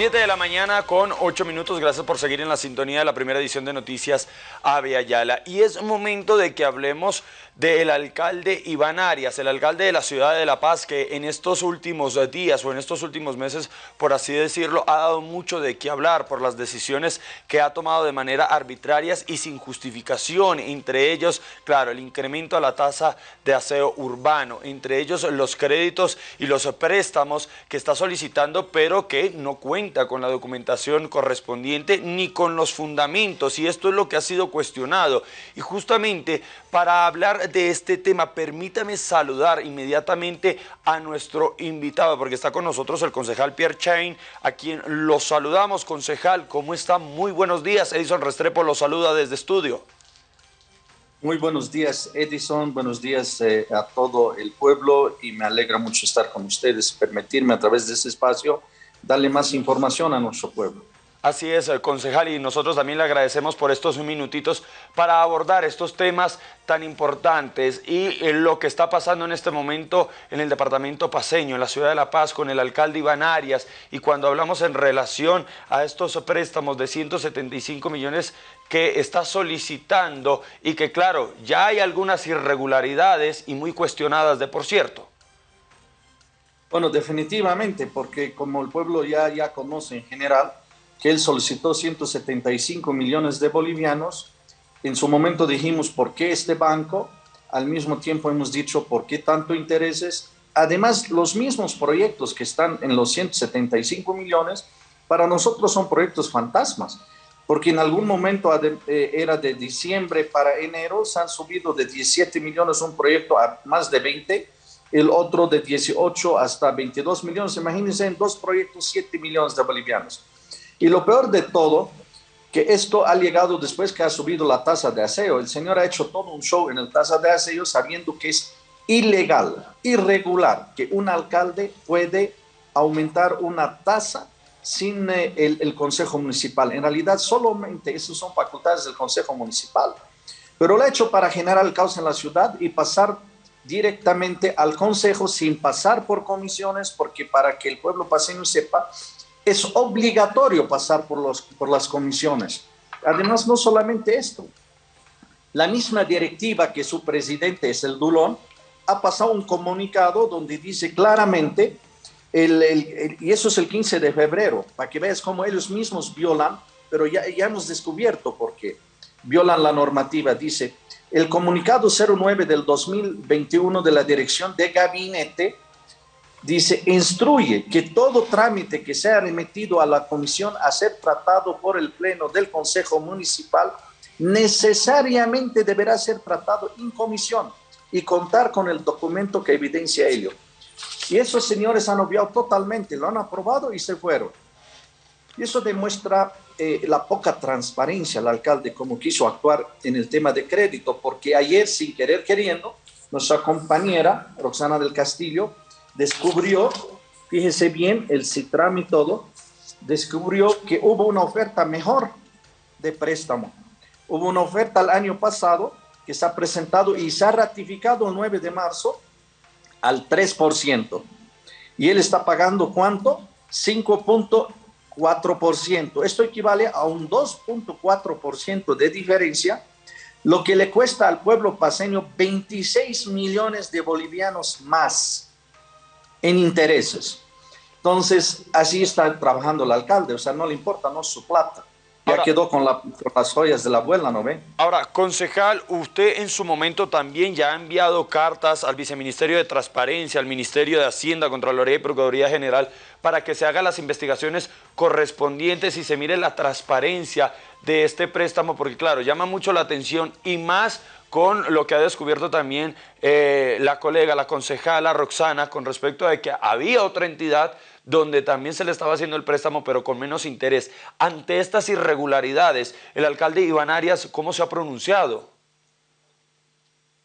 7 de la mañana con 8 minutos. Gracias por seguir en la sintonía de la primera edición de Noticias Ave Ayala. Y es momento de que hablemos del alcalde Iván Arias, el alcalde de la ciudad de La Paz, que en estos últimos días o en estos últimos meses, por así decirlo, ha dado mucho de qué hablar por las decisiones que ha tomado de manera arbitrarias y sin justificación. Entre ellos, claro, el incremento a la tasa de aseo urbano, entre ellos los créditos y los préstamos que está solicitando, pero que no cuentan con la documentación correspondiente ni con los fundamentos y esto es lo que ha sido cuestionado. Y justamente para hablar de este tema, permítame saludar inmediatamente a nuestro invitado porque está con nosotros el concejal Pierre Chain, a quien lo saludamos. Concejal, ¿cómo está? Muy buenos días. Edison Restrepo lo saluda desde estudio. Muy buenos días, Edison. Buenos días eh, a todo el pueblo y me alegra mucho estar con ustedes, permitirme a través de este espacio darle más información a nuestro pueblo. Así es, eh, concejal, y nosotros también le agradecemos por estos minutitos para abordar estos temas tan importantes y eh, lo que está pasando en este momento en el departamento paseño, en la ciudad de La Paz, con el alcalde Iván Arias, y cuando hablamos en relación a estos préstamos de 175 millones que está solicitando y que claro, ya hay algunas irregularidades y muy cuestionadas de por cierto. Bueno, definitivamente, porque como el pueblo ya, ya conoce en general, que él solicitó 175 millones de bolivianos, en su momento dijimos, ¿por qué este banco? Al mismo tiempo hemos dicho, ¿por qué tanto intereses? Además, los mismos proyectos que están en los 175 millones, para nosotros son proyectos fantasmas, porque en algún momento eh, era de diciembre para enero, se han subido de 17 millones un proyecto a más de 20 el otro de 18 hasta 22 millones. Imagínense en dos proyectos 7 millones de bolivianos. Y lo peor de todo, que esto ha llegado después que ha subido la tasa de aseo. El señor ha hecho todo un show en el tasa de aseo sabiendo que es ilegal, irregular, que un alcalde puede aumentar una tasa sin eh, el, Consejo Municipal. En realidad, solamente esas son facultades del Consejo Municipal. Pero lo ha hecho para generar el caos en la ciudad y pasar directamente al Consejo sin pasar por comisiones, porque para que el pueblo paseño sepa, es obligatorio pasar por, los, por las comisiones. Además, no solamente esto, la misma directiva que su presidente es el Dulón, ha pasado un comunicado donde dice claramente, y eso es el 15 de febrero, para que veas cómo ellos mismos violan, pero ya, ya hemos descubierto por qué violan la normativa, dice, el comunicado 09 del 2021 de la Dirección de Gabinete dice, instruye que todo trámite que sea remitido a la comisión a ser tratado por el Pleno del Consejo Municipal necesariamente deberá ser tratado en comisión y contar con el documento que evidencia ello. Y esos señores han obviado totalmente, lo han aprobado y se fueron. Y eso demuestra eh, la poca transparencia al alcalde, como quiso actuar en el tema de crédito, porque ayer, sin querer queriendo, nuestra compañera Roxana del Castillo descubrió, fíjese bien, el CITRAM y todo, descubrió que hubo una oferta mejor de préstamo. Hubo una oferta el año pasado que se ha presentado y se ha ratificado el 9 de marzo al 3%. Y él está pagando cuánto? 5. 4%. Esto equivale a un 2.4% de diferencia, lo que le cuesta al pueblo paseño 26 millones de bolivianos más en intereses. Entonces, así está trabajando el alcalde, o sea, no le importa, no su plata. Ya quedó con, las joyas de la abuela, ¿no ve? Ahora, concejal, usted en su momento también ya ha enviado cartas al Viceministerio de Transparencia, al Ministerio de Hacienda, Contraloría y Procuraduría General, para que se hagan las investigaciones correspondientes y se mire la transparencia de este préstamo, porque claro, llama mucho la atención y más con lo que ha descubierto también eh, la colega, la concejala Roxana, con respecto a que había otra entidad donde también se le estaba haciendo el préstamo, pero con menos interés. Ante estas irregularidades, el alcalde Iván Arias, ¿cómo se ha pronunciado?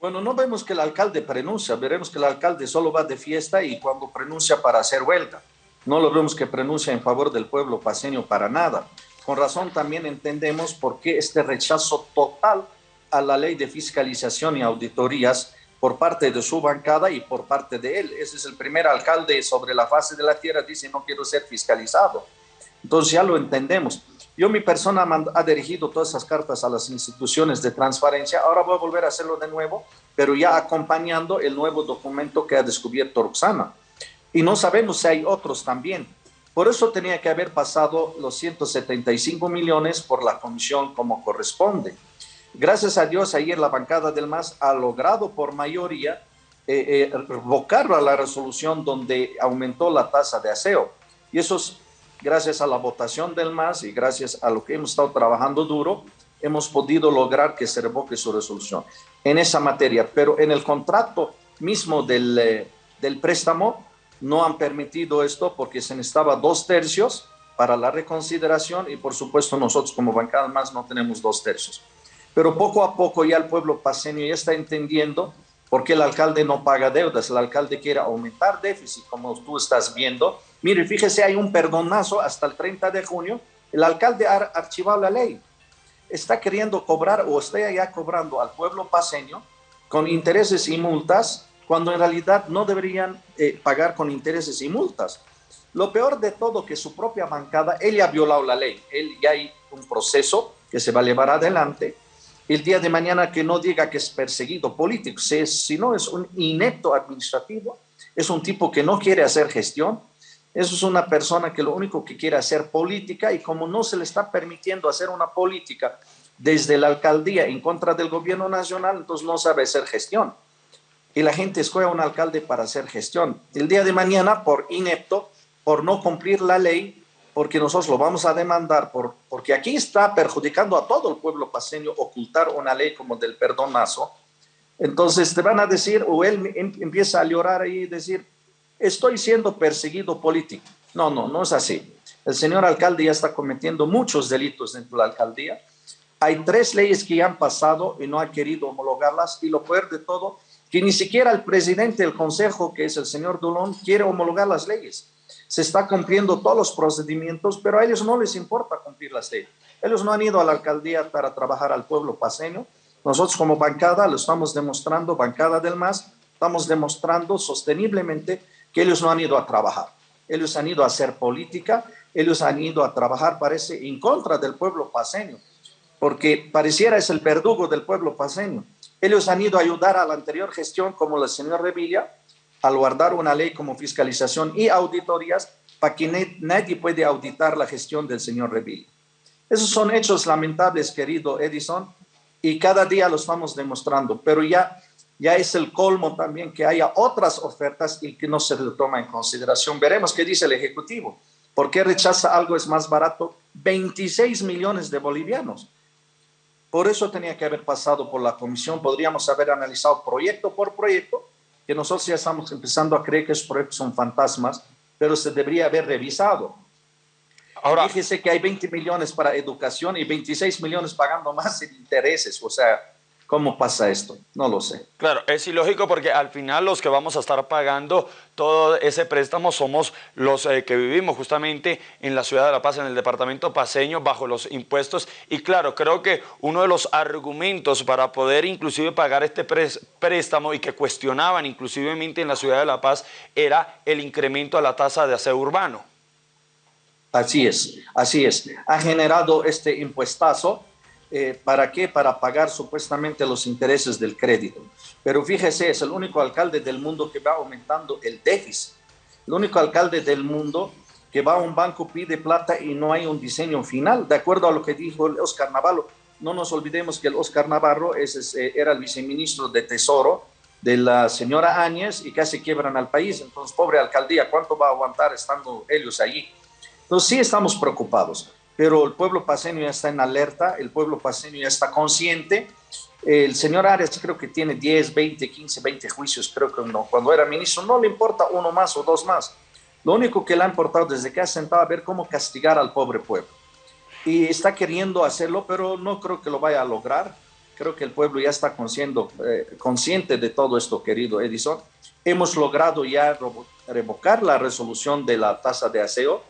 Bueno, no vemos que el alcalde pronuncia, veremos que el alcalde solo va de fiesta y cuando pronuncia para hacer huelga. No lo vemos que pronuncia en favor del pueblo paseño para nada. Con razón también entendemos por qué este rechazo total a la ley de fiscalización y auditorías por parte de su bancada y por parte de él. Ese es el primer alcalde sobre la fase de la tierra, dice no quiero ser fiscalizado. Entonces ya lo entendemos. Yo, mi persona ha dirigido todas esas cartas a las instituciones de transparencia. Ahora voy a volver a hacerlo de nuevo, pero ya acompañando el nuevo documento que ha descubierto Roxana. Y no sabemos si hay otros también. Por eso tenía que haber pasado los 175 millones por la comisión como corresponde. Gracias a Dios, ayer la bancada del MAS ha logrado por mayoría eh, eh, revocar la resolución donde aumentó la tasa de aseo. Y eso es gracias a la votación del MAS y gracias a lo que hemos estado trabajando duro, hemos podido lograr que se revoque su resolución en esa materia. Pero en el contrato mismo del, eh, del préstamo no han permitido esto porque se necesitaba dos tercios para la reconsideración y por supuesto nosotros como bancada más no tenemos dos tercios. Pero poco a poco ya el pueblo paseño ya está entendiendo por qué el alcalde no paga deudas. El alcalde quiere aumentar déficit, como tú estás viendo. Mire, fíjese, hay un perdonazo hasta el 30 de junio. El alcalde ha archivado la ley. Está queriendo cobrar o está ya cobrando al pueblo paseño con intereses y multas, cuando en realidad no deberían eh, pagar con intereses y multas. Lo peor de todo que su propia bancada, él ya ha violado la ley, él ya hay un proceso que se va a llevar adelante el día de mañana que no diga que es perseguido político, si no es un inepto administrativo, es un tipo que no quiere hacer gestión, eso es una persona que lo único que quiere hacer política y como no se le está permitiendo hacer una política desde la alcaldía en contra del gobierno nacional, entonces no sabe hacer gestión. Y la gente escoge a un alcalde para hacer gestión. El día de mañana, por inepto, por no cumplir la ley, porque nosotros lo vamos a demandar, por, porque aquí está perjudicando a todo el pueblo paseño ocultar una ley como del perdonazo. Entonces te van a decir, o él em, empieza a llorar y decir, estoy siendo perseguido político. No, no, no es así. El señor alcalde ya está cometiendo muchos delitos dentro de la alcaldía. Hay tres leyes que ya han pasado y no ha querido homologarlas. Y lo peor de todo, que ni siquiera el presidente del consejo, que es el señor Dulón, quiere homologar las leyes se está cumpliendo todos los procedimientos, pero a ellos no les importa cumplir las leyes. Ellos no han ido a la alcaldía para trabajar al pueblo paseño. Nosotros como bancada lo estamos demostrando, bancada del MAS, estamos demostrando sosteniblemente que ellos no han ido a trabajar. Ellos han ido a hacer política, ellos han ido a trabajar, parece, en contra del pueblo paseño, porque pareciera es el verdugo del pueblo paseño. Ellos han ido a ayudar a la anterior gestión, como el señor Revilla, al guardar una ley como fiscalización y auditorías para que nadie puede auditar la gestión del señor Revilla. Esos son hechos lamentables, querido Edison, y cada día lo estamos demostrando, pero ya, ya es el colmo también que haya otras ofertas y que no se toma en consideración. Veremos qué dice el Ejecutivo. ¿Por qué rechaza algo es más barato? 26 millones de bolivianos. Por eso tenía que haber pasado por la comisión. Podríamos haber analizado proyecto por proyecto que nosotros ya estamos empezando a creer que esos proyectos son fantasmas, pero se debería haber revisado. Ahora, Fíjese que hay 20 millones para educación y 26 millones pagando más en intereses, o sea, ¿Cómo pasa esto? No lo sé. Claro, es ilógico porque al final los que vamos a estar pagando todo ese préstamo somos los eh, que vivimos justamente en la ciudad de La Paz, en el departamento paseño, bajo los impuestos. Y claro, creo que uno de los argumentos para poder inclusive pagar este préstamo y que cuestionaban inclusivemente en la ciudad de La Paz era el incremento a la tasa de aseo urbano. Así es, así es. Ha generado este impuestazo eh, ¿Para qué? Para pagar supuestamente los intereses del crédito. Pero fíjese, es el único alcalde del mundo que va aumentando el déficit. El único alcalde del mundo que va a un banco, pide plata y no hay un diseño final. De acuerdo a lo que dijo el Oscar Navarro, no nos olvidemos que el Oscar Navarro es, eh, era el viceministro de Tesoro de la señora Áñez y casi quiebran al país. Entonces, pobre alcaldía, ¿cuánto va a aguantar estando ellos allí? Entonces, sí estamos preocupados pero el pueblo paseño ya está en alerta, el pueblo paseño ya está consciente. El señor Arias creo que tiene 10, 20, 15, 20 juicios, creo que no. Cuando era ministro no le importa uno más o dos más. Lo único que le ha importado desde que ha sentado a ver cómo castigar al pobre pueblo. Y está queriendo hacerlo, pero no creo que lo vaya a lograr. Creo que el pueblo ya está eh, consciente de todo esto, querido Edison. Hemos logrado ya revocar la resolución de la tasa de aseo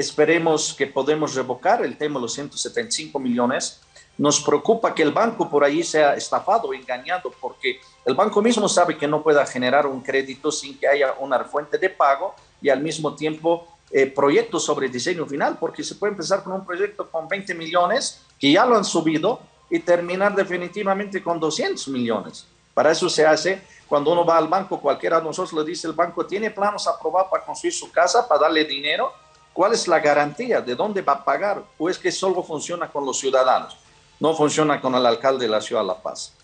Esperemos que podemos revocar el tema de los 175 millones. Nos preocupa que el banco por ahí sea estafado, engañado, porque el banco mismo sabe que no pueda generar un crédito sin que haya una fuente de pago y al mismo tiempo eh, proyectos sobre diseño final, porque se puede empezar con un proyecto con 20 millones, que ya lo han subido, y terminar definitivamente con 200 millones. Para eso se hace, cuando uno va al banco, cualquiera de nosotros le dice, el banco tiene planos aprobados para construir su casa, para darle dinero, ¿cuál es la garantía? ¿De dónde va a pagar? ¿O es que solo funciona con los ciudadanos? No funciona con el alcalde de la ciudad de La Paz.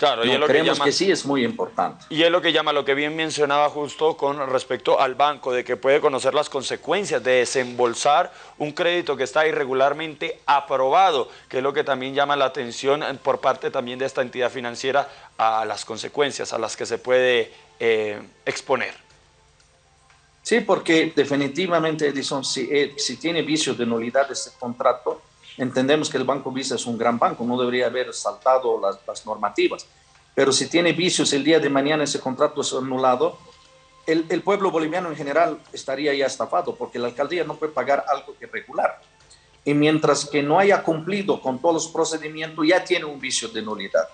Claro, y lo creemos que, que, sí es muy importante. Y es lo que llama, lo que bien mencionaba justo con respecto al banco, de que puede conocer las consecuencias de desembolsar un crédito que está irregularmente aprobado, que es lo que también llama la atención por parte también de esta entidad financiera a las consecuencias a las que se puede eh, exponer. Sí, porque definitivamente, Edison, si, eh, si tiene vicios de nulidad de este contrato, Entendemos que el Banco Visa es un gran banco, no debería haber saltado las, normativas, pero si tiene vicios el día de mañana ese contrato es anulado, el, el, pueblo boliviano en general estaría ya estafado porque la alcaldía no puede pagar algo irregular. Y mientras que no haya cumplido con todos los procedimientos, ya tiene un vicio de nulidad.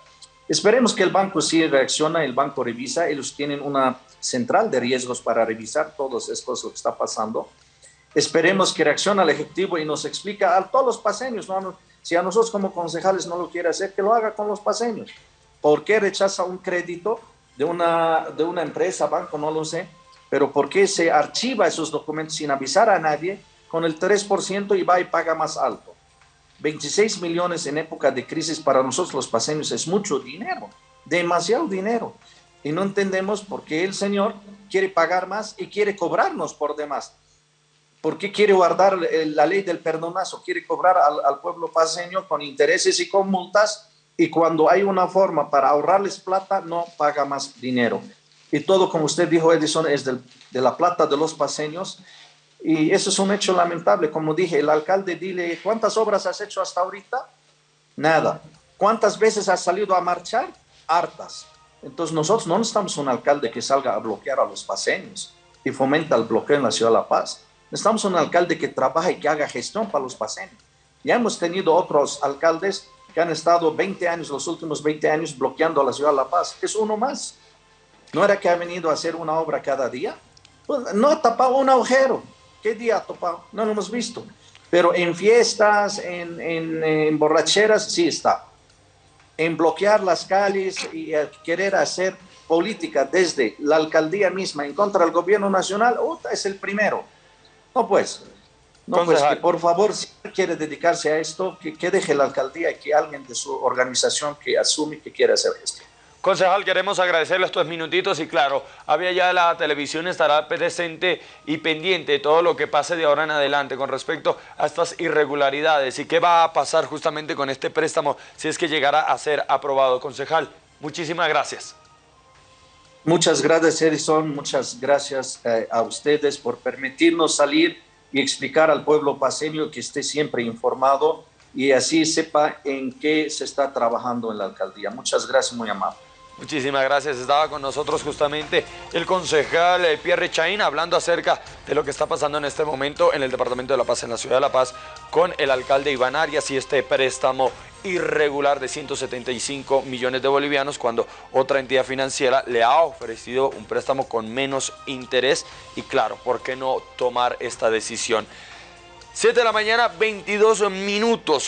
Esperemos que el banco sí reacciona, el banco revisa, ellos tienen una central de riesgos para revisar todo esto lo que está pasando Esperemos que reaccione al Ejecutivo y nos explica a todos los paseños, ¿no? si a nosotros como concejales no lo quiere hacer, que lo haga con los paseños. ¿Por qué rechaza un crédito de una, de una empresa, banco, no lo sé, pero por qué se archiva esos documentos sin avisar a nadie con el 3% y va y paga más alto? 26 millones en época de crisis para nosotros los paseños es mucho dinero, demasiado dinero. Y no entendemos por qué el señor quiere pagar más y quiere cobrarnos por demás. ¿Por qué quiere guardar la ley del perdonazo? Quiere cobrar al, pueblo paseño con intereses y con multas y cuando hay una forma para ahorrarles plata, no paga más dinero. Y todo, como usted dijo, Edison, es de la plata de los paseños. Y eso es un hecho lamentable. Como dije, el alcalde, dile, ¿cuántas obras has hecho hasta ahorita? Nada. ¿Cuántas veces has salido a marchar? Hartas. Entonces nosotros no necesitamos un alcalde que salga a bloquear a los paseños y fomenta el bloqueo en la ciudad de La Paz. Necesitamos un alcalde que trabaje y que haga gestión para los paseños. Ya hemos tenido otros alcaldes que han estado 20 años, los últimos 20 años, bloqueando a la ciudad de La Paz. Es uno más. ¿No era que ha venido a hacer una obra cada día? Pues, no ha tapado un agujero. ¿Qué día ha tapado? No lo hemos visto. Pero en fiestas, en, en, borracheras, sí está. En bloquear las calles y querer hacer política desde la alcaldía misma en contra del gobierno nacional, es el primero. No, pues, no, pues que por favor, si quiere dedicarse a esto, que, que, deje la alcaldía y que alguien de su organización que asume que quiere hacer esto. Concejal, queremos agradecerle estos minutitos y claro, había ya la televisión estará presente y pendiente de todo lo que pase de ahora en adelante con respecto a estas irregularidades y qué va a pasar justamente con este préstamo si es que llegara a ser aprobado. Concejal, muchísimas gracias. Muchas gracias, Edison. Muchas gracias eh, a ustedes por permitirnos salir y explicar al pueblo paseño que esté siempre informado y así sepa en qué se está trabajando en la alcaldía. Muchas gracias, muy amable. Muchísimas gracias. Estaba con nosotros justamente el concejal eh, Pierre Chaín hablando acerca de lo que está pasando en este momento en el Departamento de La Paz, en la Ciudad de La Paz, con el alcalde Iván Arias y este préstamo irregular de 175 millones de bolivianos cuando otra entidad financiera le ha ofrecido un préstamo con menos interés y claro, ¿por qué no tomar esta decisión? 7 de la mañana, 22 minutos.